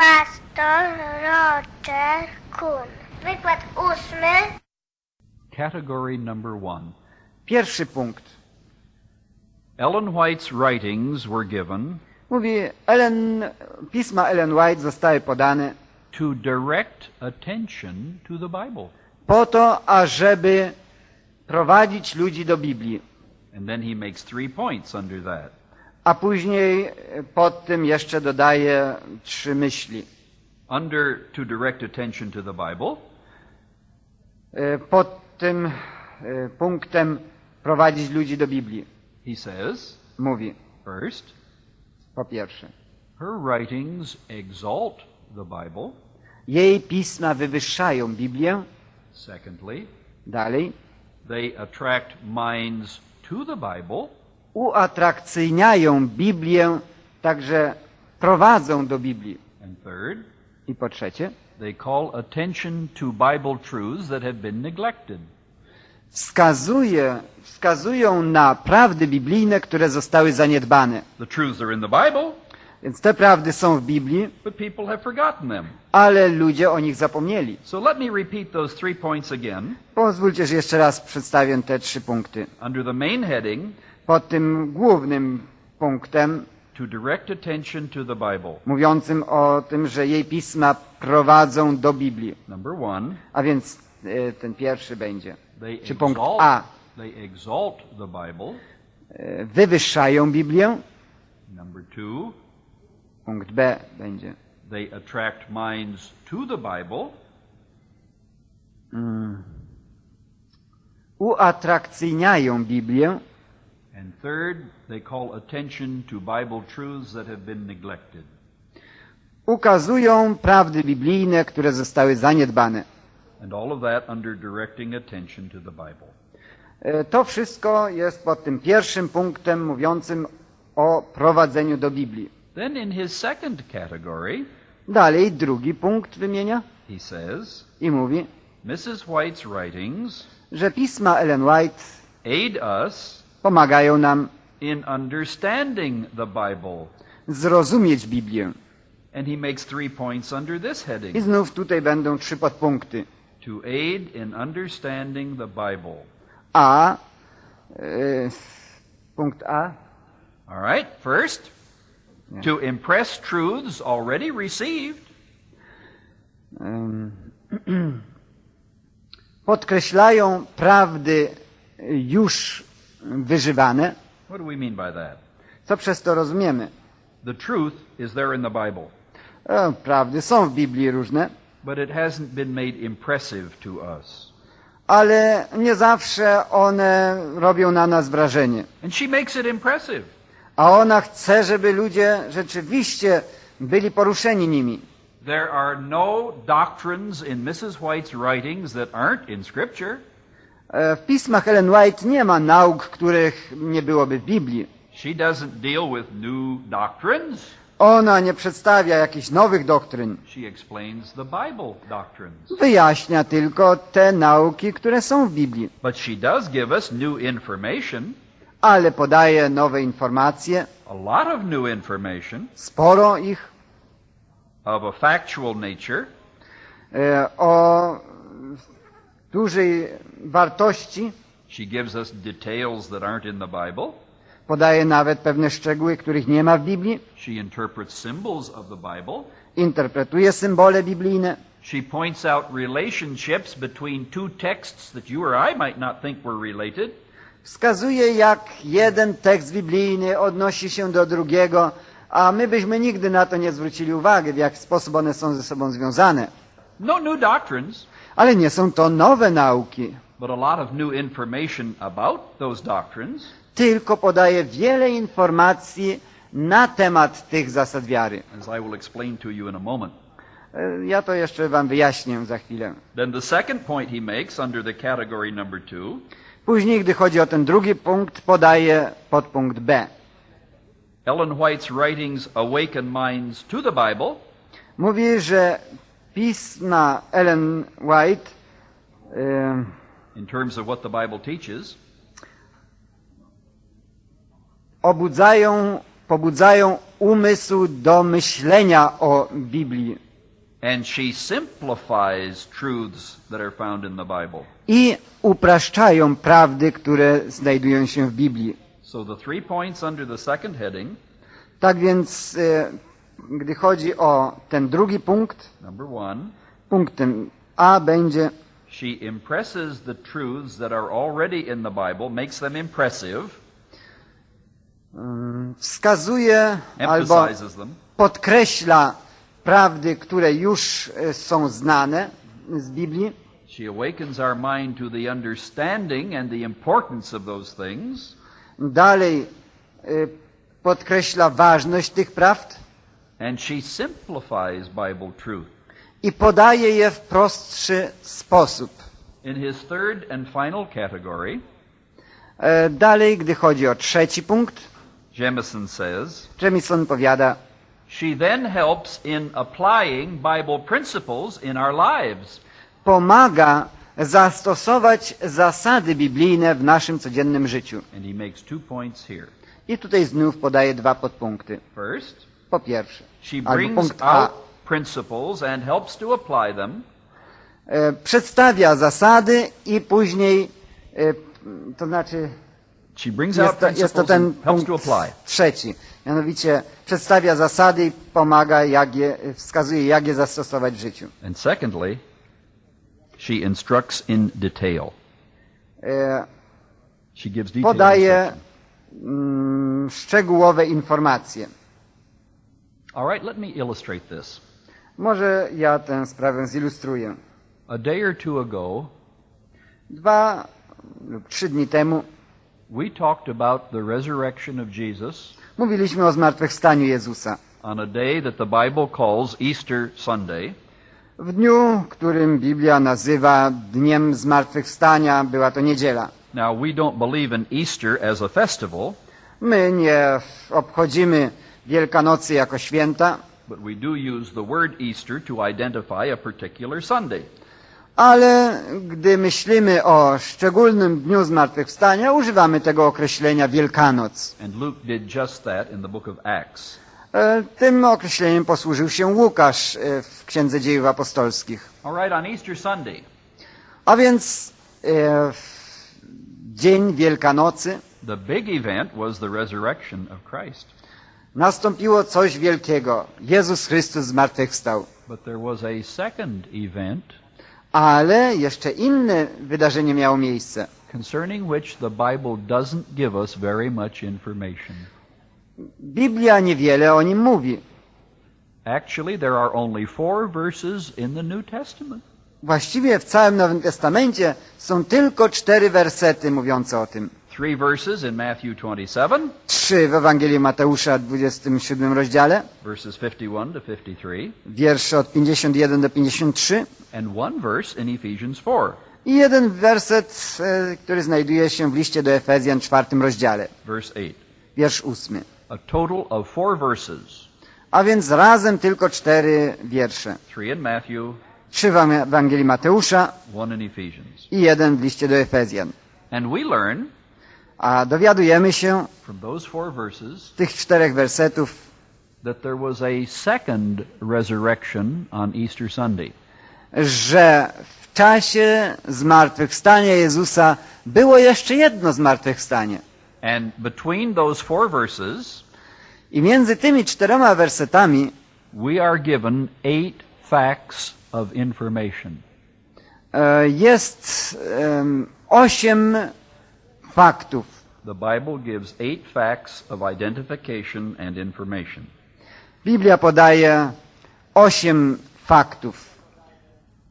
Pastor Roger Kuhn. Wykład ósmy. Category number one. Pierwszy punkt. Ellen White's writings were given Mówi, Ellen, pisma Ellen White zostały podane to direct attention to the Bible. po to, ażeby prowadzić ludzi do Biblii. And then he makes three points under that. A później e, pod tym jeszcze dodaje trzy myśli. Under to direct attention to the Bible, E, Pod tym e, punktem prowadzić ludzi do Biblii. he says, Mówi, first, po pierwsze, her writings exalt the Bible. jej pisma wywyższają Biblię. Secondly, Dalej, they attract minds to the Bible. Uatrakcyjniają Biblię, także prowadzą do Biblii. I po trzecie, wskazuje, wskazują na prawdy biblijne, które zostały zaniedbane. Więc te prawdy są w Biblii, but people have forgotten them. ale ludzie o nich zapomnieli. So let me repeat those three points again. Pozwólcie, że jeszcze raz przedstawię te trzy punkty. Under the main heading, Pod tym głównym punktem, to direct attention to the Bible. mówiącym o tym, że jej pisma prowadzą do Biblii. Number one, A więc e, ten pierwszy będzie. they Czy punkt exalt, A. they exalt the Bible. E, Wywyższają Biblię. Number two, Punkt B będzie. they attract minds to the Bible. Uatrakcyjniają Biblię. And third, they call attention to Bible truths that have been neglected. Ukazują prawdy biblijne, które zostały zaniedbane. And all of that under directing attention to the Bible. E, To wszystko jest pod tym pierwszym punktem mówiącym o prowadzeniu do Biblii. Then in his second category, Dalej drugi punkt wymienia he says, i mówi, Mrs. White's writings że pisma Ellen White aid us pomagają nam in understanding the Bible. zrozumieć Biblię. And he makes three points under this I heading znów tutaj będą trzy podpunkty. to aid in understanding the Bible. A, e, punkt A, All right, first, to impress truths already received, podkreślają prawdy już wyżywane. what do we mean by that? Co przez to rozumiemy? The truth is there in the Bible, E, prawdy są w Biblii różne, but it hasn't been made impressive to us. ale nie zawsze one robią na nas wrażenie. And she makes it impressive. A ona chce, żeby ludzie rzeczywiście byli poruszeni nimi. There are no doctrines in Mrs. White's writings that aren't in Scripture. E, W pismach Ellen White nie ma nauk, których nie byłoby w Biblii. Ona nie przedstawia jakichś nowych doktryn. She explains the Bible doctrines. Wyjaśnia tylko te nauki, które są w Biblii. But she does give us new information, Ale podaje nowe informacje, a lot of new information sporo ich, of a factual nature, e, o dużej wartości. She gives us details that aren't in the Bible. Podaje nawet pewne szczegóły, których nie ma w Biblii. She interprets symbols of the Bible. Interpretuje symbole biblijne. She points out relationships between two texts that you or I might not think were related. Wskazuje, jak jeden tekst biblijny odnosi się do drugiego, a my byśmy nigdy na to nie zwrócili uwagi, w jaki sposób one są ze sobą związane. No new doctrines, Ale nie są to nowe nauki, but a lot of new information about those doctrines. tylko podaje wiele informacji na temat tych zasad wiary. as I will explain to you in a moment. E, Ja to jeszcze wam wyjaśnię za chwilę. Then the second point he makes under the category number two Później, gdy chodzi o ten drugi punkt, podaje podpunkt B. Ellen White's writings awaken minds to the Bible, Mówi, że pisma Ellen White in terms of what the Bible teaches, obudzają, pobudzają umysł do myślenia o Biblii And she simplifies truths that are found in the Bible. i upraszczają prawdy, które znajdują się w Biblii. So the three points under the second heading Tak więc, e, gdy chodzi o ten drugi punkt, one, punktem A będzie she impresses the truths that are already in the Bible, makes them impressive, mm, wskazuje albo podkreśla prawdy, które już e, są znane z Biblii. She awakens our mind to the understanding and the importance of those things, Dalej e, podkreśla ważność tych prawd and she simplifies Bible truth. i podaje je w prostszy sposób. In his third and final category, E, Dalej, gdy chodzi o trzeci punkt, Jemison says, Jemison powiada, she then helps in applying Bible principles in our lives. pomaga zastosować zasady biblijne w naszym codziennym życiu. I tutaj znów podaje dwa podpunkty. First, Po pierwsze, she brings A, out principles and helps to apply them. e, przedstawia zasady i później, e, to znaczy She brings out jest to, jest to ten and helps to punkt apply. trzeci. Mianowicie przedstawia zasady i pomaga, jak je, wskazuje, jak je zastosować w życiu. And secondly, she instructs in detail. E, She gives detailed podaje mm, szczegółowe informacje. All right, let me illustrate this. Może ja tę sprawę zilustruję. A day or two ago, Dwa lub trzy dni temu we talked about the resurrection of Jesus mówiliśmy o zmartwychwstaniu Jezusa. on a day that the Bible calls Easter Sunday. W dniu, którym Biblia nazywa dniem zmartwychwstania, była to niedziela. Now, we don't believe in Easter as a festival, My nie obchodzimy Wielkanocy jako święta, but we do use the word Easter to identify a particular Sunday. ale gdy myślimy o szczególnym dniu zmartwychwstania, używamy tego określenia Wielkanoc. And Luke did just that in the book of Acts. E, Tym określeniem posłużył się Łukasz e, w Księdze Dziejów Apostolskich. All right, on Easter Sunday, A więc e, w dzień Wielkanocy the big event was the resurrection of Christ. Nastąpiło coś wielkiego. Jezus Chrystus zmartwychwstał. But there was a second event Ale jeszcze inne wydarzenie miało miejsce. concerning which the Bible doesn't give us very much information. Biblia niewiele o nim mówi. Actually, there are only four verses in the New Testament. Właściwie w całym Nowym Testamencie są tylko cztery wersety mówiące o tym. Three verses in Matthew 27, Trzy w Ewangelii Mateusza, 27 rozdziale, verses 51 to 53, wiersze od 51 do 53 and one verse in Ephesians 4, i jeden werset, e, który znajduje się w liście do Efezjan, czwartym rozdziale, verse 8. wiersz ósmy. A total of four verses, A więc razem tylko cztery wiersze. three in Matthew, Trzy w Ewangelii Mateusza one in Ephesians. i jeden w liście do Efezjan. And we learn A dowiadujemy się from those four verses z tych czterech wersetów, that there was a second resurrection on Easter Sunday. że w czasie zmartwychwstania Jezusa było jeszcze jedno zmartwychwstanie. And between those four verses, I między tymi czterema wersetami we are given eight facts of information. e, jest em, osiem faktów. The Bible gives eight facts of identification and information. Biblia podaje osiem faktów.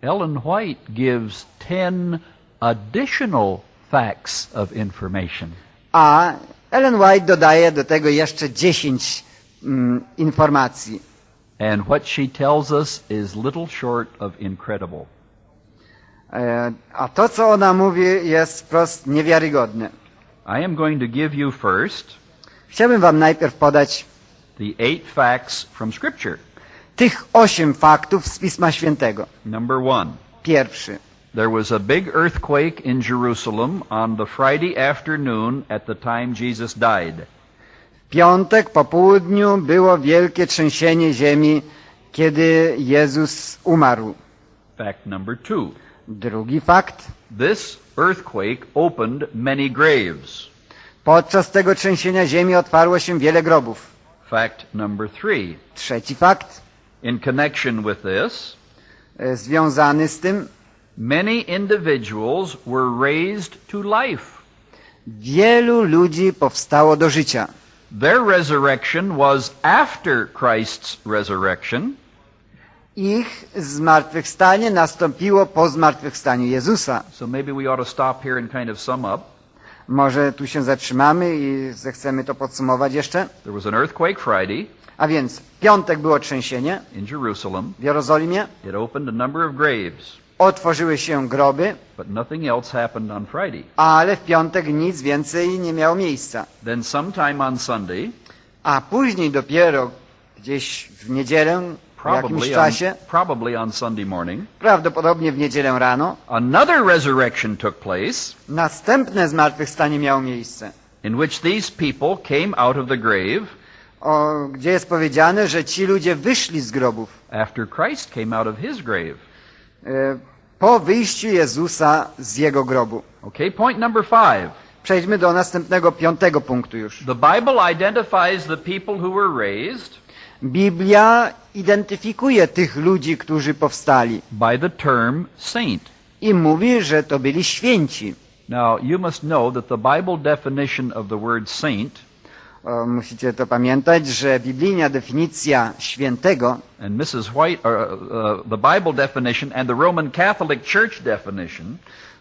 Ellen White gives ten additional facts of information. A Ellen White dodaje do tego jeszcze dziesięć mm, informacji. And what she tells us is little short of incredible. E, a to, co ona mówi, jest wprost niewiarygodne. I am going to give you first Chciałbym wam najpierw podać the eight facts from Scripture. tych osiem faktów z Pisma Świętego. Number one. Pierwszy. There was a big earthquake in Jerusalem on the Friday afternoon at the time Jesus died. piątek po południu było wielkie trzęsienie ziemi, kiedy Jezus umarł. Fact number two. Drugi fakt. This earthquake opened many graves. Podczas tego trzęsienia ziemi otwarło się wiele grobów. Fact number three. Trzeci fakt, In connection with this, e, związany z tym, many individuals were raised to life. wielu ludzi powstało do życia. Their resurrection was after Christ's resurrection, Ich zmartwychwstanie nastąpiło po zmartwychwstaniu Jezusa. so maybe we ought to stop here and kind of sum up. Może tu się zatrzymamy i zechcemy to podsumować jeszcze. There was an earthquake Friday A więc w piątek było trzęsienie in Jerusalem. w Jerozolimie, It opened a number of graves, otworzyły się groby, but nothing else happened on Friday. ale w piątek nic więcej nie miało miejsca. Then sometime on Sunday, A później dopiero gdzieś w niedzielę, po jakimś czasie, probably on Sunday morning, prawdopodobnie w niedzielę rano, another resurrection took place następne zmartwychwstanie miało miejsce. in which these people came out of the grave O, gdzie jest powiedziane, że ci ludzie wyszli z grobów after Christ came out of his grave. e, po wyjściu Jezusa z jego grobu. Okay, point number five. Przejdźmy do następnego, piątego punktu już. The Bible identifies the people who were raised Biblia identyfikuje tych ludzi, którzy powstali by the term saint. i mówi, że to byli święci. Now, you must know that the Bible definition of the word saint O, musicie to pamiętać, że biblijna definicja świętego and Mrs. White, or, uh, uh, the Bible definition and the Roman Catholic Church definition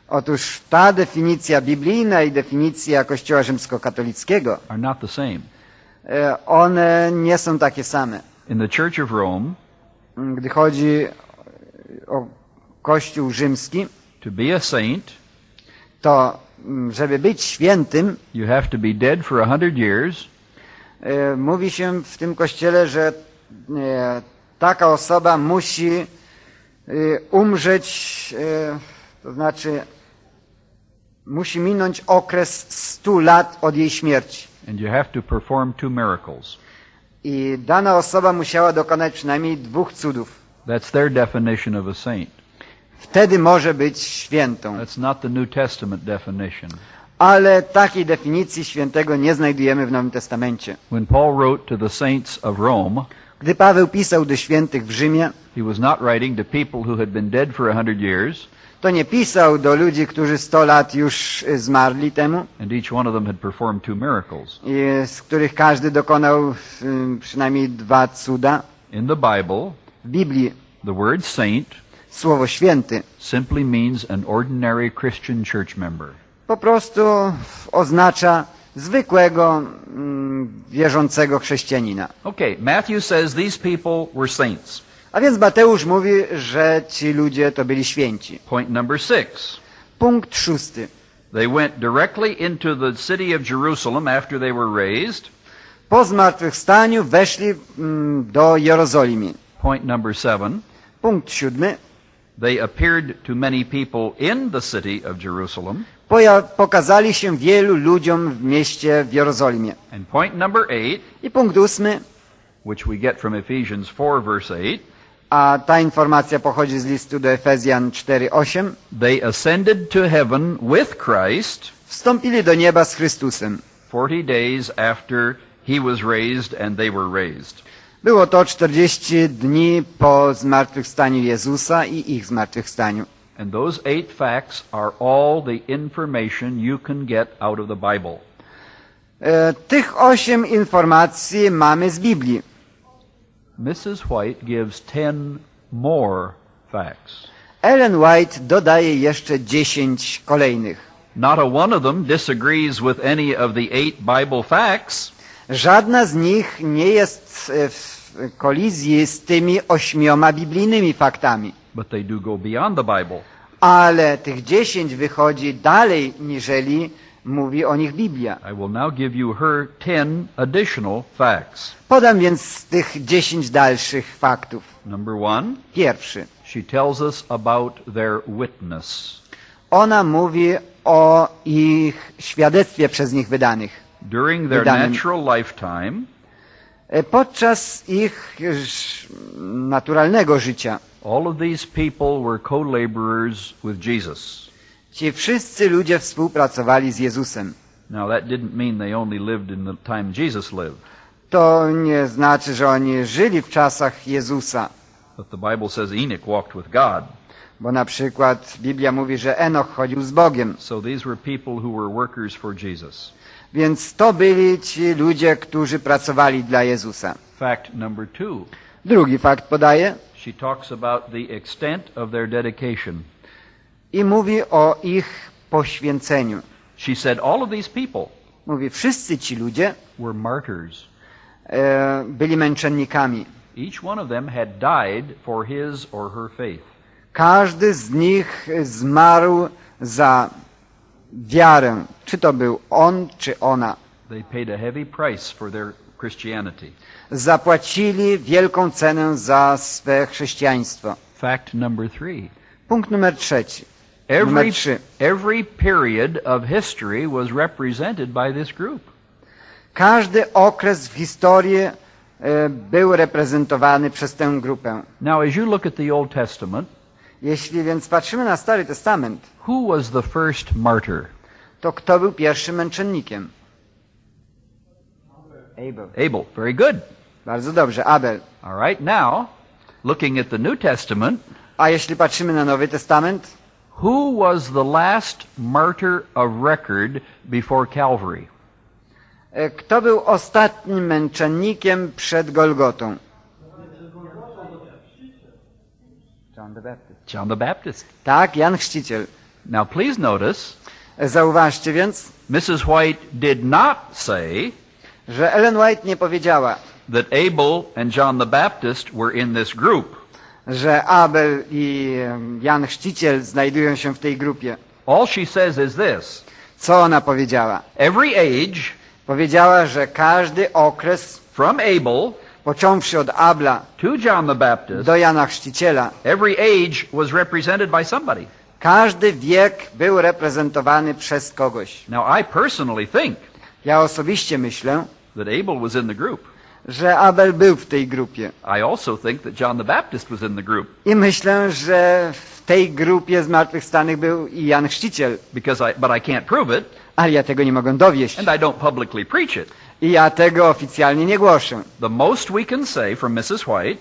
Otóż ta definicja biblijna i definicja Kościoła rzymskokatolickiego, are not the same. E, one nie są takie same. In the Church of Rome, Gdy chodzi o Kościół rzymski, to be a saint, to mm, żeby być świętym, you have to be dead for a hundred years, e, mówi się w tym kościele, że e, taka osoba musi umrzeć, to znaczy musi minąć okres 100 lat od jej śmierci. And you have to perform two miracles. I dana osoba musiała dokonać przynajmniej dwóch cudów. That's their definition of a saint. Wtedy może być świętą. That's not the New Testament definition. Ale takiej definicji świętego nie znajdujemy w Nowym Testamencie. When Paul wrote to the saints of Rome, Gdy Paweł pisał do świętych w Rzymie, he was not writing to people who had been dead for a hundred years, to nie pisał do ludzi, którzy 100 lat już y, zmarli temu, and each one of them had performed two miracles. i z których każdy dokonał y, przynajmniej dwa cuda. In the Bible, W Biblii the word saint słowo święty simply means an ordinary Christian church member. po prostu oznacza zwykłego mm, wierzącego chrześcijanina. Okay, Matthew says these people were saints. A więc Mateusz mówi, że ci ludzie to byli święci. Point number six. Punkt szósty. They went directly into the city of Jerusalem after they were raised. Po zmartwychwstaniu weszli mm, do Jerozolimy. Point number seven. Punkt siódmy. They appeared to many people in the city of Jerusalem. Poja- pokazali się wielu ludziom w mieście w Jerozolimie. And point number eight, I punkt ósmy, which we get from Ephesians 4 verse 8, a ta informacja pochodzi z listu do Efezjan 4:8. they ascended to heaven with Christ Wstąpili do nieba z Chrystusem. 40 days after he was raised and they were raised. Było to 40 dni po zmartwychwstaniu Jezusa i ich zmartwychwstaniu. And those eight facts are all the information you can get out of the Bible. E, tych osiem informacji mamy z Biblii. Mrs. White gives 10 more facts. Ellen White dodaje jeszcze 10 kolejnych. Not a one of them disagrees with any of the eight Bible facts, Żadna z nich nie jest w kolizji z tymi ośmioma biblijnymi faktami. but they do go beyond the Bible. Ale tych dziesięć wychodzi dalej, niżeli mówi o nich Biblia. I will now give you her 10 additional facts. Podam więc tych dziesięć dalszych faktów. Number one, Pierwszy. she tells us about their witness. Ona mówi o ich świadectwie przez nich wydanych. during their Wydanym- natural lifetime, E, Podczas ich naturalnego życia all of these people were co-laborers with Jesus. Ci wszyscy ludzie współpracowali z Jezusem. Now that didn't mean they only lived in the time Jesus lived, To nie znaczy, że oni żyli w czasach Jezusa, but the Bible says Enoch walked with God. bo na przykład Biblia mówi, że Enoch chodził z Bogiem. So these were people who were workers for Jesus. Więc to byli ci ludzie, którzy pracowali dla Jezusa. Fact number two, Drugi fakt podaje she talks about the extent of their dedication. I mówi o ich poświęceniu. She said all of these people Mówi, wszyscy ci ludzie were martyrs. e, byli męczennikami. Each one of them had died for his or her faith. Każdy z nich zmarł za wiarę. Czy to był on, czy ona. They paid a heavy price for their Christianity. Zapłacili wielką cenę za swe chrześcijaństwo. Fact number three. Punkt numer trzeci. Every, every period of history was represented by this group. Każdy okres w historii e, był reprezentowany przez tę grupę. Now, as you look at the Old Testament, Jeśli więc patrzymy na Stary Testament, who was the first martyr? to kto był pierwszym męczennikiem? Abel. Abel. Very good. Bardzo dobrze, Abel. All right, now, looking at the New Testament, A jeśli patrzymy na Nowy Testament, who was the last martyr of record before Calvary? e, kto był ostatnim męczennikiem przed Golgotą? John the Baptist. John the Baptist. Tak, Jan Chrzciciel. Now, please notice, E, Zauważcie więc, Mrs. White did not say że Ellen White nie powiedziała, that Abel and John the Baptist were in this group. Że Abel i Jan Chrzciciel znajdują się w tej grupie. All she says is this Co ona powiedziała? every age Powiedziała, że każdy okres, from Abel począwszy od Abla to John the Baptist, do Jana Chrzciciela, every age was represented by somebody. każdy wiek był reprezentowany przez kogoś. Now, I personally think Ja osobiście myślę, that Abel was in the group. Że Abel był w tej grupie. I also think that John the Baptist was in the group I myślę, że w tej grupie zmartwychwstanych był i Jan Chrzciciel. because I, but I can't prove it Ale ja tego nie mogę dowieść. and I don't publicly preach it. I ja tego oficjalnie nie głoszę. The most we can say from Mrs. White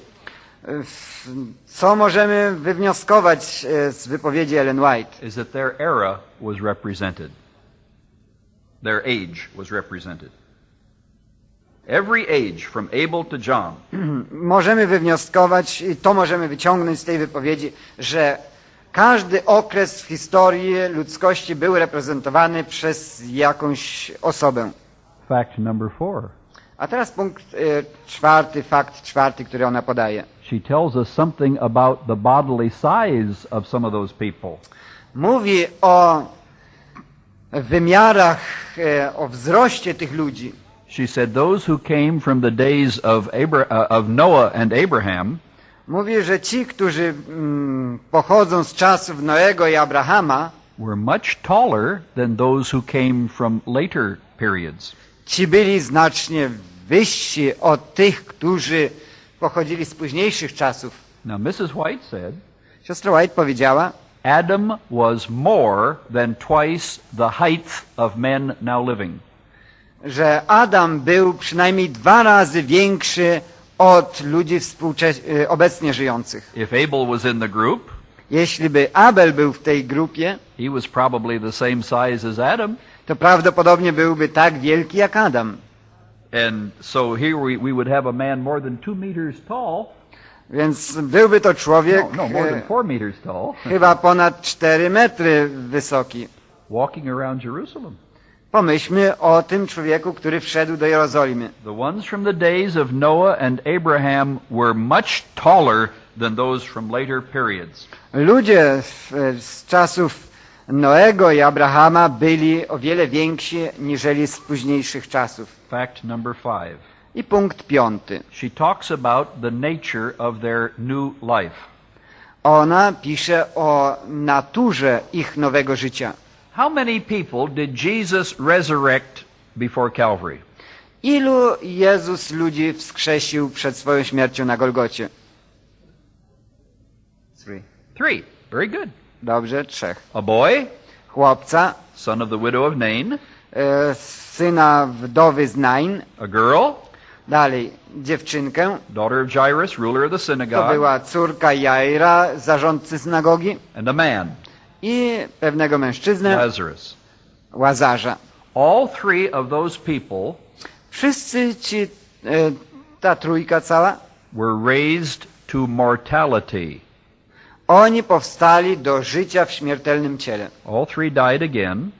Co możemy wywnioskować e, z wypowiedzi Ellen White? is that their era was represented. Their age was represented. Every age from Abel to John Możemy wywnioskować, i to możemy wyciągnąć z tej wypowiedzi, że każdy okres w historii ludzkości był reprezentowany przez jakąś osobę. Fact number four. A teraz punkt e, czwarty, fakt czwarty, który ona podaje. She tells us something about the bodily size of some of those people. Mówi o wymiarach, e, o wzroście tych ludzi. She said those who came from the days of, Abra- uh, of Noah and Abraham Mówi, że ci, którzy mm, pochodzą z czasów Noego i Abrahama, were much taller than those who came from later periods. ci byli znacznie wyżsi od tych, którzy pochodzili z późniejszych czasów. Now, Mrs. White said Siostra White powiedziała, Adam was more than twice the height of men now living. Że Adam był przynajmniej dwa razy większy od ludzi y, obecnie żyjących. If Abel was in the group, Jeśli by Abel był w tej grupie, he was probably the same size as Adam. to prawdopodobnie byłby tak wielki jak Adam. And so here we, we would have a man more than two meters tall. Więc byłby to człowiek No, no, more than e, four meters tall, chyba ponad 4 metry wysoki. walking around Jerusalem. Pomyślmy o tym człowieku, który wszedł do Jerozolimy. The ones from the days of Noah and Abraham were much taller than those from later periods. Ludzie w- z czasów Noego i Abrahama byli o wiele więksi niżeli z późniejszych czasów. Fact number five. I punkt piąty. She talks about the nature of their new life. Ona pisze o naturze ich nowego życia. How many people did Jesus resurrect before Calvary? Ilu Jezus ludzi wskrzesił przed swoją śmiercią na Golgocie? Three. Three. Very good. Dobrze, trzech. A boy, Chłopca, son of the widow of Nain. e, syna wdowy z Nain, A girl, dalej dziewczynkę, daughter of Jairus, ruler of the to synagogue. była córka Jaira, zarządcy synagogi And a man, i pewnego mężczyznę, Lazarus. Łazarza. All three of those people Wszyscy ci, e, ta trójka cała, were raised to mortality. oni powstali do życia w śmiertelnym ciele All three died again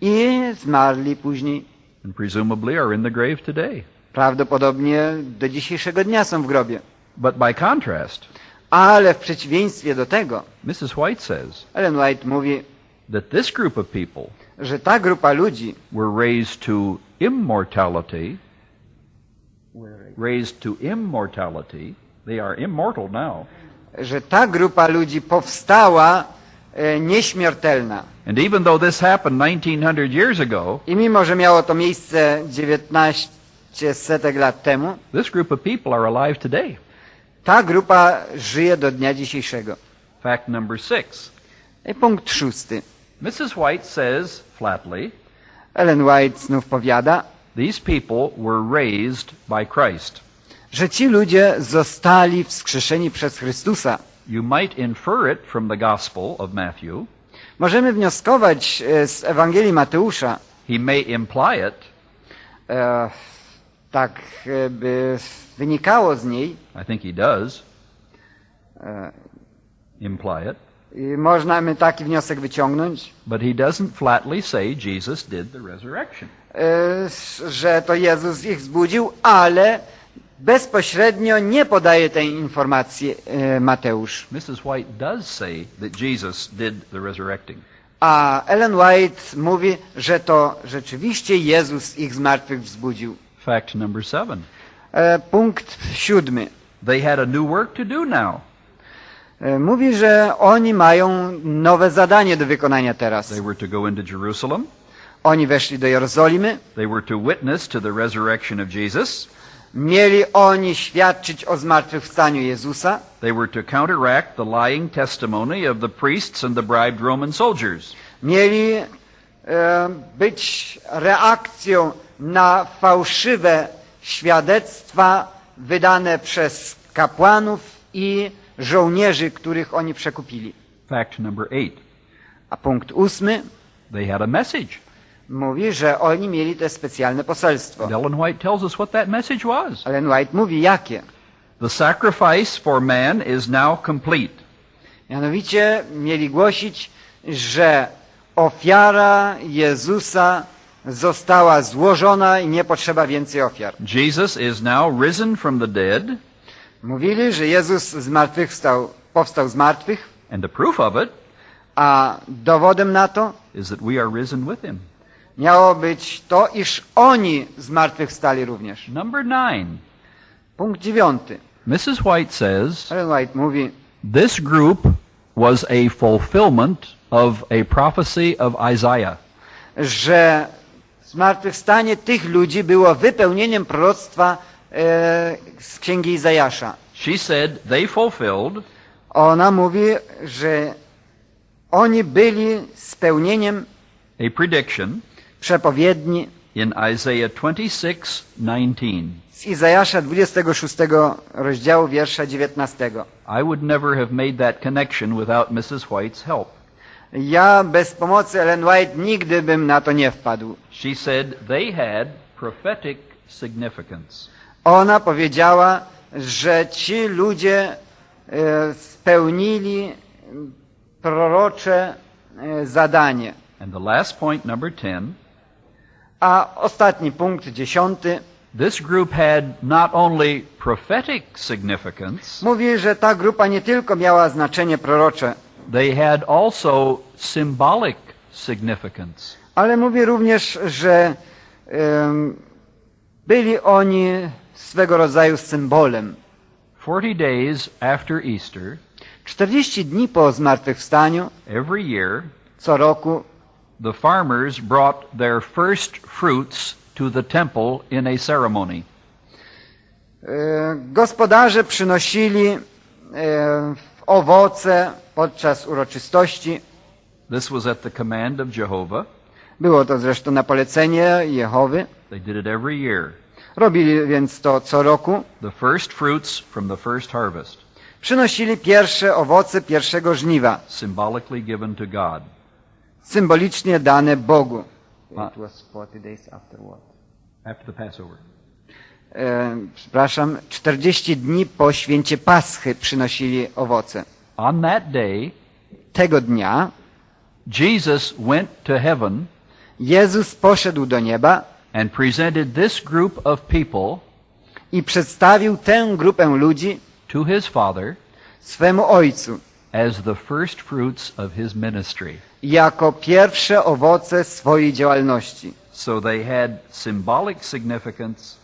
i zmarli później. and presumably are in the grave today. Prawdopodobnie do dzisiejszego dnia są w grobie. But by contrast, Ale w przeciwieństwie do tego, Mrs. White says Ellen White mówi, that this group of people że ta grupa ludzi were raised to immortality, raised to immortality. They are immortal now. że ta grupa ludzi powstała e, nieśmiertelna. And even though this happened 1900 years ago, I mimo, że miało to miejsce 19 setek lat temu, this group of people are alive today. Ta grupa żyje do dnia dzisiejszego. Fact number six. I punkt szósty. Mrs. White says flatly, Ellen White znów powiada, these people were raised by Christ. że ci ludzie zostali wskrzeszeni przez Chrystusa. You might infer it from the Gospel of Matthew. Możemy wnioskować e, z Ewangelii Mateusza, He may imply it, e, tak e, by wynikało z niej, I think he does e, imply it, i można my taki wniosek wyciągnąć, but he doesn't flatly say Jesus did the resurrection. e, że to Jezus ich zbudził, ale bezpośrednio nie podaje tej informacji e, Mateusz. Mrs. White does say that Jesus did the resurrecting. A Ellen White mówi, że to rzeczywiście Jezus ich z martwych wzbudził. Fact number seven. E, punkt siódmy. They had a new work to do now. E, Mówi, że oni mają nowe zadanie do wykonania teraz. They were to go into Jerusalem. Oni weszli do Jerozolimy, They were to witness to the resurrection of Jesus. mieli oni świadczyć o zmartwychwstaniu Jezusa, They were to counteract the lying testimony of the priests and the bribed Roman soldiers. mieli e, być reakcją na fałszywe świadectwa wydane przez kapłanów i żołnierzy, których oni przekupili. Fact number eight. A punkt ósmy They had a message. mówi, że oni mieli te specjalne poselstwo. And Ellen White tells us what that message was. Ellen White mówi jakie. The sacrifice for man is now complete. Mianowicie mieli głosić, że ofiara Jezusa została złożona i nie potrzeba więcej ofiar. Jesus is now risen from the dead, Mówili, że Jezus z martwych wstał, powstał z martwych, and the proof of it a dowodem na to is that we are risen with him. miało być to, iż oni z martwych stali również. Number nine. Punkt dziewiąty. Mrs. White says White mówi, this group was a fulfillment of a prophecy of Isaiah. że zmartwychwstanie tych ludzi było wypełnieniem proroctwa e, z księgi Izajasza. She said they fulfilled Ona mówi, że oni byli spełnieniem a prediction przepowiedni in Isaiah 26:19. z Izajasza 26 rozdziału wiersza 19. I would never have made that connection without Mrs. White's help. Ja bez pomocy Ellen White nigdy bym na to nie wpadł. She said they had prophetic significance. Ona powiedziała, że ci ludzie e, spełnili prorocze e, zadanie. And the last point, number 10, A ostatni punkt, dziesiąty, this group had not only prophetic significance, mówi, że ta grupa nie tylko miała znaczenie prorocze, they had also symbolic significance. ale mówi również, że em, byli oni swego rodzaju symbolem. 40 days after Easter, 40 dni po zmartwychwstaniu, every year, co roku, the farmers brought their first fruits to the temple in a ceremony. E, Gospodarze przynosili e, owoce podczas uroczystości. This was at the command of Jehovah. Było to zresztą na polecenie Jehowy. They did it every year. Robili więc to co roku. The first fruits from the first harvest, Przynosili pierwsze owoce pierwszego żniwa, symbolically given to God. symbolicznie dane Bogu. It was 40 days after what? After the Passover. E, przepraszam, 40 dni po święcie Paschy przynosili owoce. On that day, Tego dnia Jesus went to heaven Jezus poszedł do nieba and presented this group of people i przedstawił tę grupę ludzi to his Father swemu Ojcu as the first fruits of his ministry. jako pierwsze owoce swojej działalności. So they had symbolic significance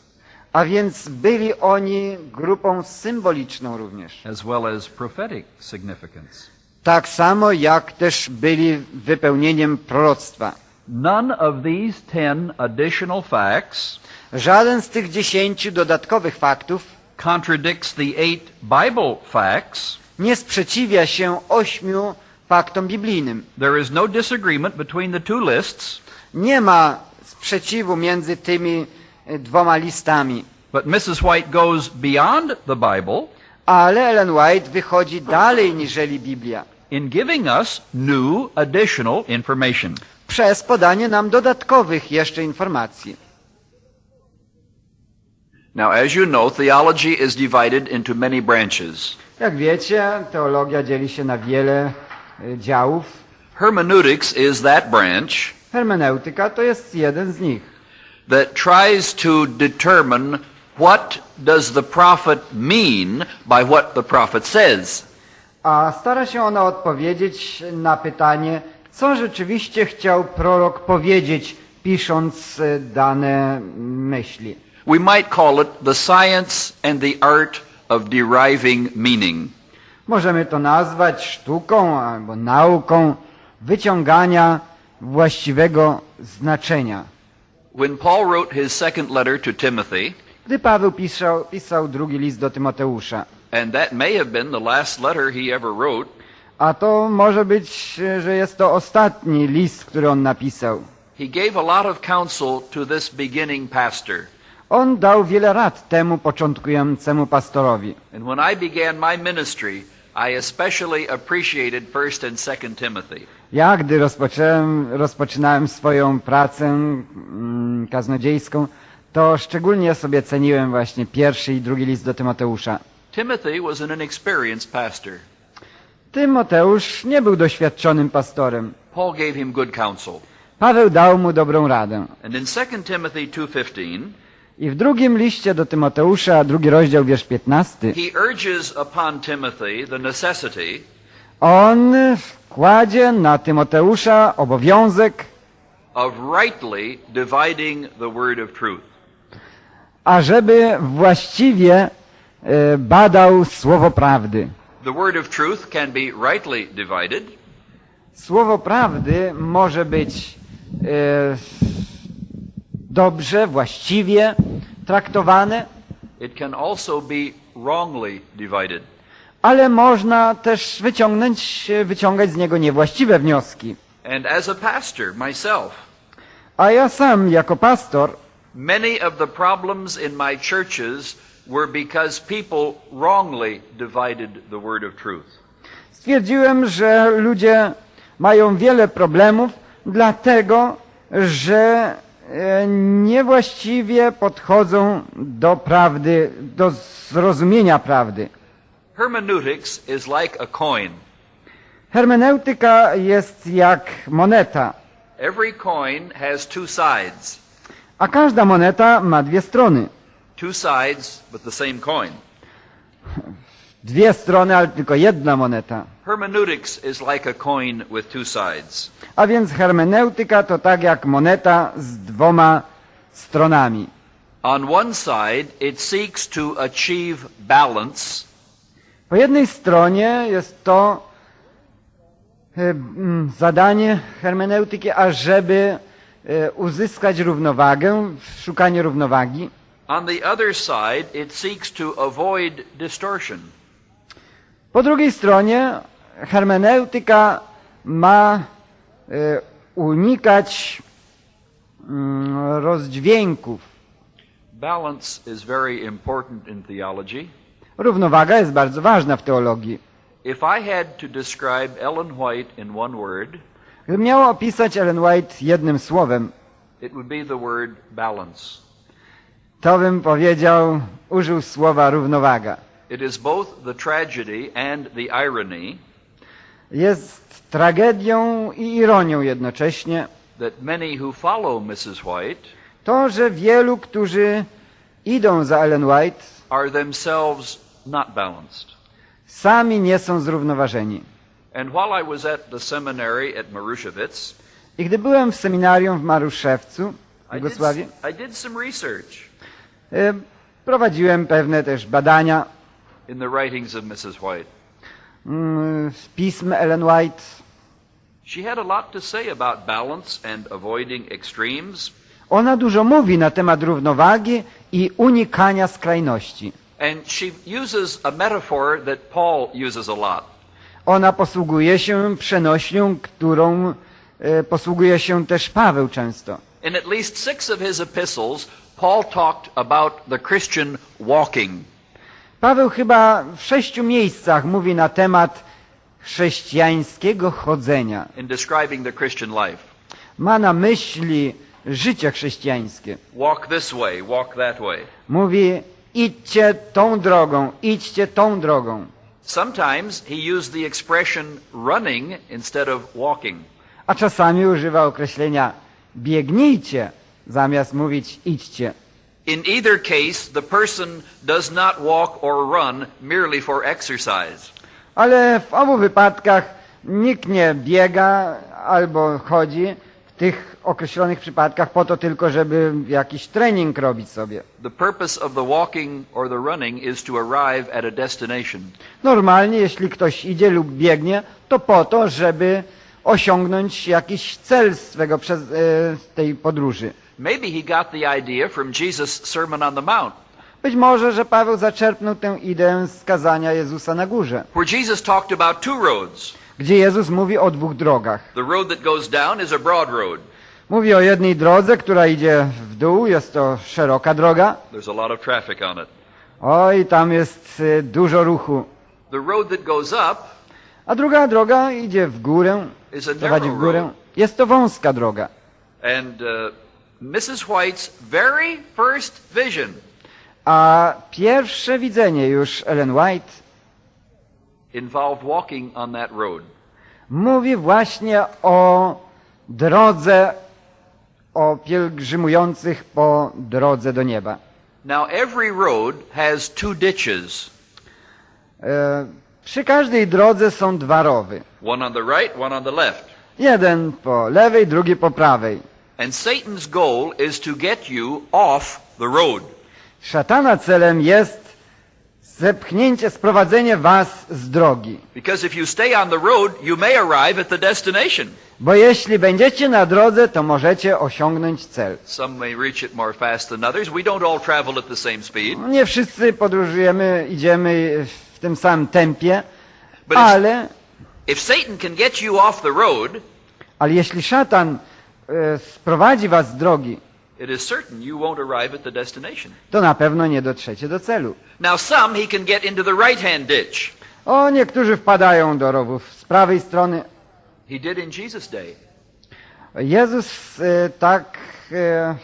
A więc byli oni grupą symboliczną również. as well as prophetic significance. Tak samo jak też byli wypełnieniem proroctwa. None of these ten additional facts Żaden z tych dziesięciu dodatkowych faktów contradicts the eight Bible facts. nie sprzeciwia się ośmiu faktom biblijnym. There is no disagreement between the two lists, Nie ma sprzeciwu między tymi dwoma listami. but Mrs. White goes beyond the Bible Ale Ellen White wychodzi dalej niżeli Biblia. in giving us new additional information. Przez podanie nam dodatkowych jeszcze informacji. Now, as you know, theology is divided into many branches. Jak wiecie, teologia dzieli się na wiele e, działów. Hermeneutics is that branch Hermeneutyka to jest jeden z nich. That tries to determine what does the prophet mean by what the prophet says. A stara się ona odpowiedzieć na pytanie, co rzeczywiście chciał prorok powiedzieć, pisząc e, dane myśli. We might call it the science and the art of deriving meaning. Możemy to nazwać sztuką albo nauką wyciągania właściwego znaczenia. When Paul wrote his second letter to Timothy, Gdy Paweł pisał, pisał drugi list do Tymoteusza, and that may have been the last letter he ever wrote, a to może być, e, że jest to ostatni list, który on napisał. he gave a lot of counsel to this beginning pastor. On dał wiele rad temu początkującemu pastorowi. And when I began my ministry, I especially appreciated 1st and 2nd Timothy. Ja, gdy rozpocząłem, rozpoczynałem swoją pracę mm, kaznodziejską, to szczególnie sobie ceniłem właśnie pierwszy i drugi list do Tymoteusza. Timothy was an inexperienced pastor. Tymoteusz nie był doświadczonym pastorem. Paul gave him good counsel. Paweł dał mu dobrą radę. And in 2 Timothy 2:15, I w drugim liście do Tymoteusza, drugi rozdział, wiersz 15, he urges upon Timothy the necessity on kładzie na Tymoteusza obowiązek, of rightly dividing the word of truth. ażeby właściwie e, badał słowo prawdy. The word of truth can be rightly divided Słowo prawdy może być e, dobrze, właściwie traktowane, It can also be wrongly divided. Ale można też wyciągnąć, wyciągać z niego niewłaściwe wnioski. And as a pastor myself, A ja sam jako pastor many of the problems in my churches were because people wrongly divided the word of truth. stwierdziłem, że ludzie mają wiele problemów, dlatego że e, niewłaściwie podchodzą do prawdy, do zrozumienia prawdy. Hermeneutics is like a coin. Hermeneutyka jest jak moneta, Every coin has two sides. a każda moneta ma dwie strony. Two sides, but the same coin. Dwie strony, ale tylko jedna moneta. Hermeneutics is like a coin with two sides. A więc hermeneutyka to tak jak moneta z dwoma stronami. On one side, it seeks to achieve balance, Po jednej stronie jest to e, zadanie hermeneutyki, ażeby e, uzyskać równowagę, w szukaniu równowagi. On the other side, it seeks to avoid distortion. Po drugiej stronie hermeneutyka ma e, unikać mm, rozdźwięków. Balance is very important in theology. Równowaga jest bardzo ważna w teologii. If I had to describe Ellen White in one word, Gdybym miał opisać Ellen White jednym słowem, it would be the word balance. to bym powiedział, użył słowa równowaga. It is both the tragedy and the irony Jest tragedią i ironią jednocześnie that many who follow Mrs. White to, że wielu, którzy idą za Ellen White, are themselves not balanced. sami nie są zrównoważeni. And while I was at the seminary at Marushevitz, I gdy byłem w seminarium w Maruszewcu, w I did, Jugosławii, I did some research e, prowadziłem pewne też badania in the writings of Mrs. White. mm, z pism Ellen White. She had a lot to say about balance and avoiding extremes. Ona dużo mówi na temat równowagi i unikania skrajności. And she uses a metaphor that Paul uses a lot. Ona posługuje się przenośnią, którą e, posługuje się też Paweł często. In at least six of his epistles, Paul talked about the Christian walking. Paweł chyba w sześciu miejscach mówi na temat chrześcijańskiego chodzenia. in describing the Christian life. Ma na myśli życie chrześcijańskie. Walk this way, walk that way. Mówi idźcie tą drogą, idźcie tą drogą. Sometimes he used the expression running instead of walking. A czasami używa określenia biegnijcie, zamiast mówić idźcie. In either case, the person does not walk or run merely for exercise. Ale w obu wypadkach nikt nie biega albo chodzi tych określonych przypadkach po to tylko, żeby jakiś trening robić sobie. Normalnie, jeśli ktoś idzie lub biegnie, to po to, żeby osiągnąć jakiś cel swego przez, e, tej podróży. Maybe he got the idea from Jesus' Sermon on the Mount, Być może, że Paweł zaczerpnął tę ideę z kazania Jezusa na górze, where Jesus talked about two roads. Gdzie Jezus mówi o dwóch drogach. Mówi o jednej drodze, która idzie w dół, jest to szeroka droga. Oj, tam jest y, dużo ruchu. A druga droga idzie w górę, prowadzi w górę. Jest to wąska droga. And uh, Mrs. White's very first vision A pierwsze widzenie już Ellen White involved walking on that road. mówi właśnie o drodze, o pielgrzymujących po drodze do nieba. Now, every road has two ditches, E, przy każdej drodze są dwa rowy. one on the right, one on the left. Jeden po lewej, drugi po prawej. And Satan's goal is to get you off the road. Szatana celem jest zepchnięcie, sprowadzenie was z drogi. Because if you stay on the road, you may arrive at the destination. Bo jeśli będziecie na drodze, to możecie osiągnąć cel. Some may reach it more fast than others. We don't all travel at the same speed. Nie wszyscy podróżujemy, idziemy w tym samym tempie, But ale, If Satan can get you off the road, ale jeśli szatan e, sprowadzi was z drogi, it is certain you won't arrive at the destination. to na pewno nie dotrzecie do celu. Now, some he can get into the right hand ditch. O, niektórzy wpadają do rowów z prawej strony. He did in Jesus' day. Jezus e, tak e,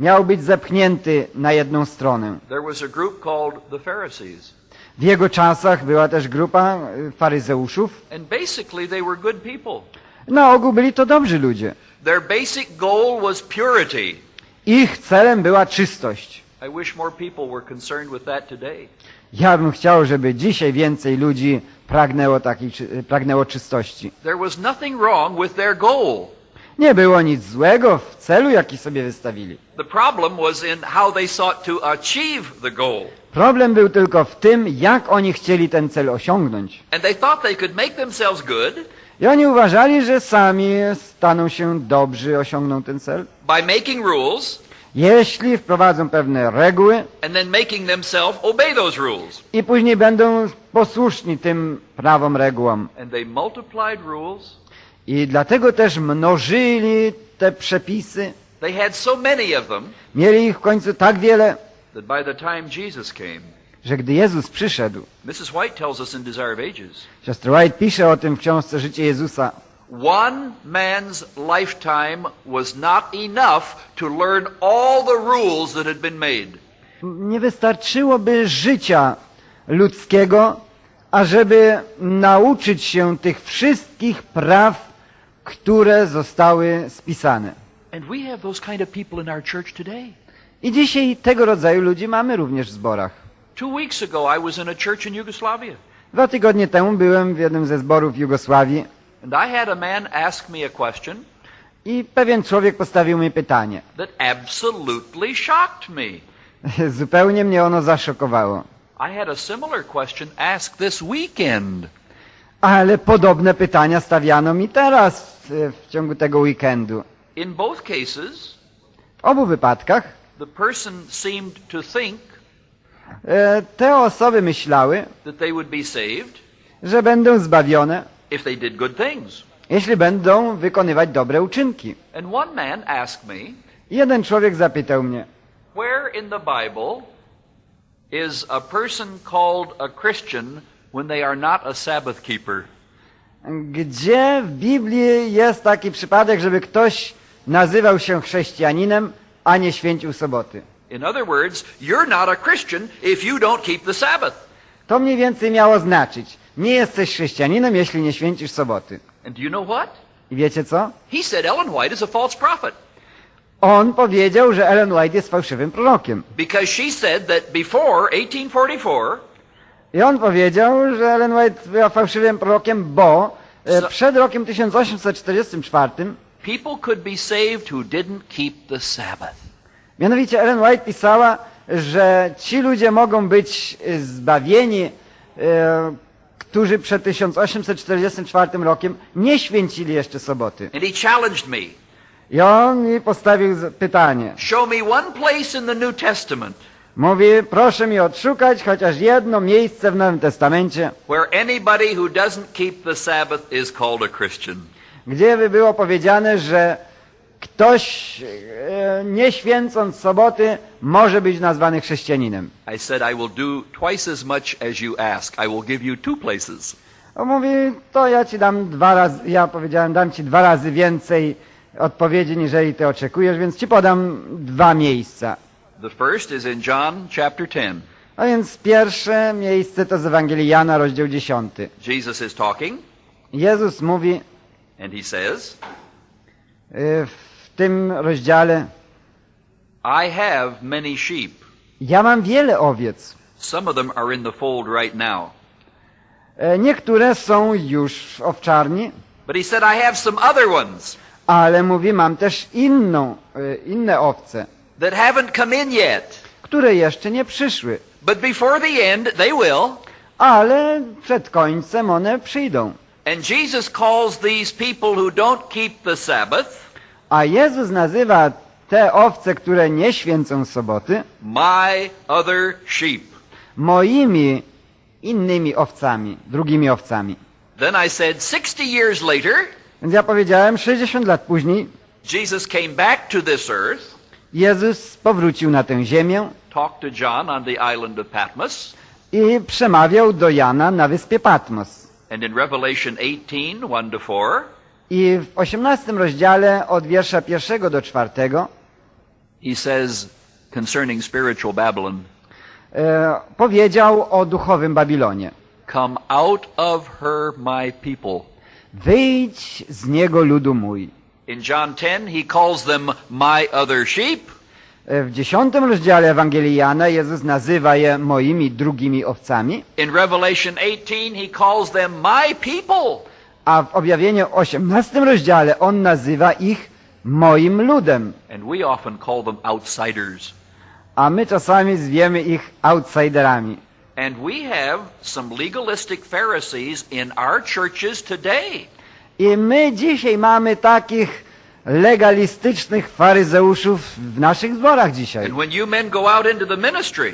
miał być zepchnięty na jedną stronę. There was a group called the Pharisees. W jego czasach była też grupa e, faryzeuszów. And basically, they were good people. Na ogół byli to dobrzy ludzie. Their basic goal was purity. Ich celem była czystość. I. Ja bym chciał, żeby dzisiaj więcej ludzi pragnęło, takiej, pragnęło czystości. Nie było nic złego w celu, jaki sobie wystawili. Problem był tylko w tym, jak oni chcieli ten cel osiągnąć. And they thought they could make themselves good I oni uważali, że sami staną się dobrzy, osiągną ten cel, by making rules jeśli wprowadzą pewne reguły and then making themselves obey those rules. i później będą posłuszni tym prawom, regułom. And they multiplied rules. I dlatego też mnożyli te przepisy. They had so many of them Mieli ich w końcu tak wiele, that by the time Jesus came, że gdy Jezus przyszedł, Mrs. White tells us in Desire of Ages, siostra White pisze o tym w książce Życie Jezusa, one man's lifetime was not enough to learn all the rules that had been made. nie wystarczyłoby życia ludzkiego, ażeby nauczyć się tych wszystkich praw, które zostały spisane. And we have those kind of people in our church today. I dzisiaj tego rodzaju ludzi mamy również w zborach. Two weeks ago, I was in a church in Yugoslavia, Dwa tygodnie temu byłem w jednym ze zborów Jugosławii and I had a man ask me a question i pewien człowiek postawił mi pytanie. that absolutely shocked me. Zupełnie mnie ono zaszokowało. I had a similar question asked this weekend. Ale podobne pytania stawiano mi teraz e, w ciągu tego weekendu. In both cases, W obu wypadkach the person seemed to think te osoby myślały, that they would be saved że będą zbawione, if they did good things. jeśli będą wykonywać dobre uczynki. And one man asked me, I Jeden człowiek zapytał mnie, Where in the Bible is a person called a Christian when they are not a Sabbath keeper? gdzie w Biblii jest taki przypadek, żeby ktoś nazywał się chrześcijaninem, a nie święcił soboty? In other words, you're not a Christian if you don't keep the Sabbath. To mniej więcej miało znaczyć, nie jesteś chrześcijaninem, jeśli nie święcisz soboty. And do you know what? I wiecie co? He said Ellen White is a false prophet On powiedział, że Ellen White jest fałszywym prorokiem. because she said that before 1844, I on powiedział, że Ellen White była fałszywym prorokiem, bo e, So- przed rokiem 1844 people could be saved who didn't keep the Sabbath. Mianowicie Ellen White pisała, że ci ludzie mogą być zbawieni, e, którzy przed 1844 rokiem nie święcili jeszcze soboty. And he challenged me. I on mi postawił pytanie. Show me one place in the New Testament Mówi, proszę mi odszukać chociaż jedno miejsce w Nowym Testamencie, where anybody who doesn't keep the Sabbath is called a Christian. gdzie by było powiedziane, że ktoś e, nie święcąc soboty może być nazwany chrześcijaninem. I said, I will do twice as much as you ask. I will give you two places. On mówi, to ja ci dam dwa razy, ja powiedziałem, dam ci dwa razy więcej odpowiedzi, niżeli ty oczekujesz, więc ci podam dwa miejsca. The first is in John chapter 10. A więc pierwsze miejsce to z Ewangelii Jana, rozdział 10. Jesus is talking, Jezus mówi and he says, y, w tym rozdziale, I have many sheep. ja mam wiele owiec. Some of them are in the fold right now. E, Niektóre są już w owczarni, But he said, I have some other ones ale mówi, mam też inną, y, inne owce, that haven't come in yet. które jeszcze nie przyszły, But before the end, they will. ale przed końcem one przyjdą. And Jesus calls these people who don't keep the Sabbath A Jezus nazywa te owce, które nie święcą soboty, my other sheep. moimi innymi owcami, drugimi owcami. Then I said, 60 years later, Więc ja powiedziałem, 60 lat później Jesus came back to this earth, Jezus powrócił na tę ziemię talked to John on the island of Patmos, i przemawiał do Jana na wyspie Patmos. and in Revelation 18, 1 to 4, I w 18 rozdziale od wiersza pierwszego do czwartego he says concerning spiritual Babylon, e, powiedział o duchowym Babilonie. Come out of her, my people. Wyjdź z niego ludu mój. In John 10, he calls them my other sheep. E, W dziesiątym rozdziale Ewangelii Jana Jezus nazywa je moimi drugimi owcami, In Revelation 18, he calls them my people. A w objawieniu 18 rozdziale On nazywa ich moim ludem. And we often call them outsiders. a my czasami zwiemy ich outsiderami. And we have some legalistic Pharisees in our churches today. I my dzisiaj mamy takich legalistycznych faryzeuszów w naszych zborach dzisiaj. And when you men go out into the ministry,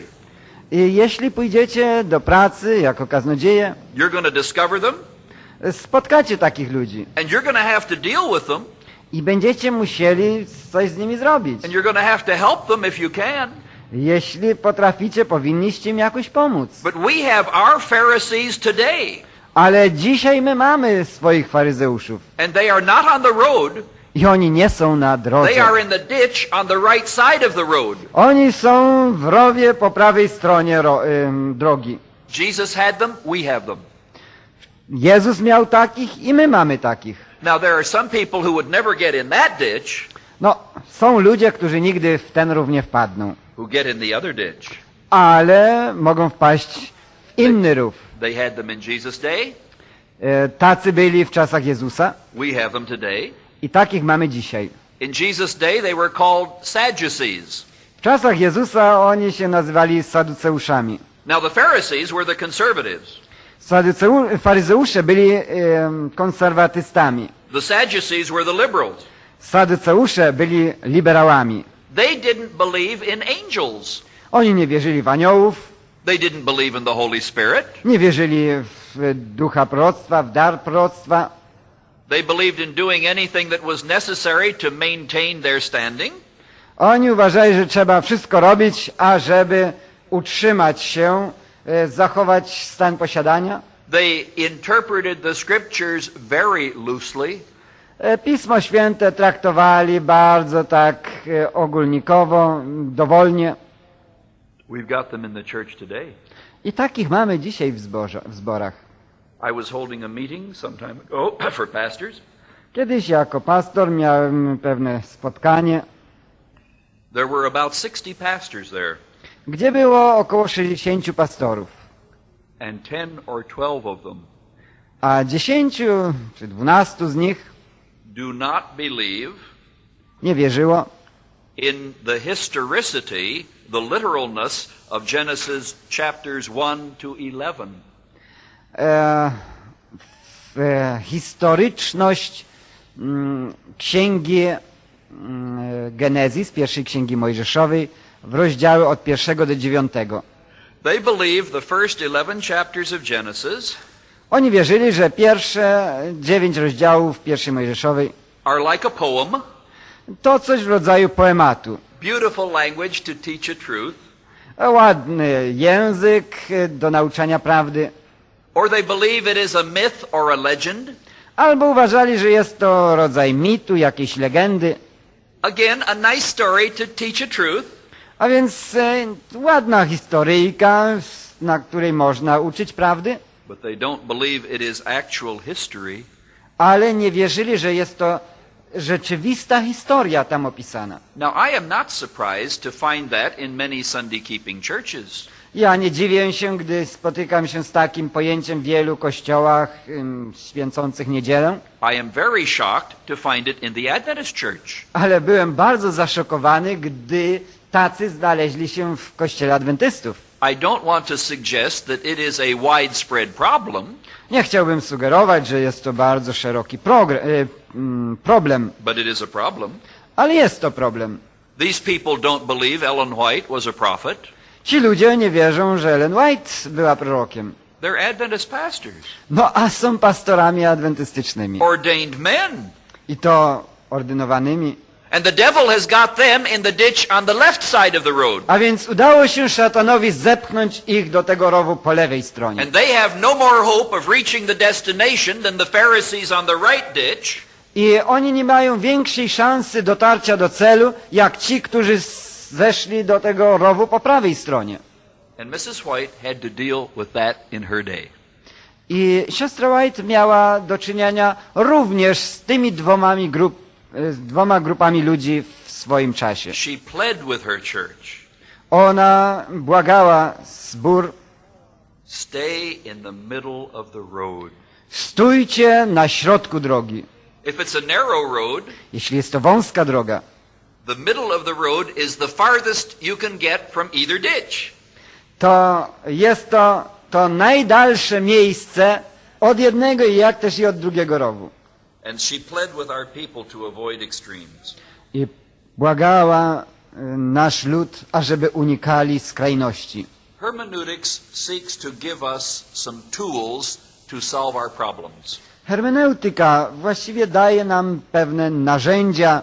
I jeśli pójdziecie do pracy jako kaznodzieje, you're going to discover them spotkacie takich ludzi and you're going to have to deal with them i będziecie musieli coś z nimi zrobić. and you're going to have to help them if you can. Jeśli potraficie, powinniście im jakoś pomóc. But we have our Pharisees today, Ale dzisiaj my mamy swoich faryzeuszów and they are not on the road, i oni nie są na drodze. they are in the ditch on the right side of the road. Oni są w rowie po prawej stronie drogi. Jesus had them, we have them. Jezus miał takich i my mamy takich. Now, there are some people who would never get in that ditch No, są ludzie, którzy nigdy w ten rów nie wpadną, who get in the other ditch. ale mogą wpaść w inny rów. They had them in Jesus' day, E, Tacy byli w czasach Jezusa we have them today. i takich mamy dzisiaj. In Jesus' day, they were called Sadducees. W czasach Jezusa oni się nazywali saduceuszami. Now, the Pharisees were the conservatives. Faryzeusze byli konserwatystami. The Sadducees were the liberals. Saduceusze byli liberałami. They didn't believe in angels. Oni nie wierzyli w aniołów, They didn't believe in the Holy Spirit. nie wierzyli w ducha proroctwa, w dar proroctwa. They believed in doing anything that was necessary to maintain their standing. Oni uważali, że trzeba wszystko robić, ażeby utrzymać się, zachować stan posiadania. They interpreted the scriptures very loosely. E, Pismo Święte traktowali bardzo tak e, ogólnikowo, dowolnie. We've got them in the church today. I takich mamy dzisiaj w, zborze, w zborach. I was holding a meeting some time ago for pastors. Kiedyś jako pastor miałem pewne spotkanie, There were about 60 pastors there, gdzie było około 60 pastorów, and 10 or 12 of them. A 10 czy 12 z nich do not believe nie wierzyło. in the historicity, the literalness of Genesis chapters 1 to 11. e, w e, historyczność mm, księgi mm, Genezis, pierwszej księgi Mojżeszowej, w rozdziały od pierwszego do dziewiątego. They the first 11 chapters of Genesis Oni wierzyli, że pierwsze dziewięć rozdziałów pierwszej Mojżeszowej are like a poem, to coś w rodzaju poematu. beautiful language to teach a truth, Ładny język do nauczania prawdy. or they believe it is a myth or a legend. Albo uważali, że jest to rodzaj mitu, jakiejś legendy. Again, a nice story to teach a truth, A więc e, ładna historyjka, na której można uczyć prawdy, but they don't believe it is actual history. ale nie wierzyli, że jest to rzeczywista historia tam opisana. Now, I am not surprised to find that in many Sunday keeping churches. Ja nie dziwię się, gdy spotykam się z takim pojęciem w wielu kościołach ym, święcących niedzielę, I am very shocked to find it in the Adventist church. ale byłem bardzo zaszokowany, gdy tacy znaleźli się w kościele adwentystów. I don't want to suggest that it is a widespread problem, Nie chciałbym sugerować, że jest to bardzo szeroki y, mm, problem, but it is a problem. ale jest to problem. These people don't believe Ellen White was a prophet. Ci ludzie nie wierzą, że Ellen White była prorokiem. They're Adventist pastors, No a są pastorami adwentystycznymi. ordained men. I to ordynowanymi. And the devil has got them in the ditch on the left side of the road. A więc udało się szatanowi zepchnąć ich do tego rowu po lewej stronie. And they have no more hope of reaching the destination than the Pharisees on the right ditch. I oni nie mają większej szansy dotarcia do celu, jak ci, którzy zeszli do tego rowu po prawej stronie. And Mrs. White had to deal with that in her day. I siostra White miała do czynienia również z tymi dwoma, grup, z dwoma grupami ludzi w swoim czasie. She pled with her church, Ona błagała zbór, stay in the middle of the road. stójcie na środku drogi. If it's a narrow road, Jeśli jest to wąska droga, the middle of the road is the farthest you can get from either ditch. to jest to to najdalsze miejsce od jednego i jak też i od drugiego rowu. And she pled with our people to avoid extremes. I błagała y, nasz lud, ażeby unikali skrajności. Hermeneutics seeks to give us some tools to solve our problems. Hermeneutyka właściwie daje nam pewne narzędzia,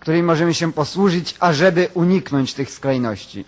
którymi możemy się posłużyć, ażeby uniknąć tych skrajności.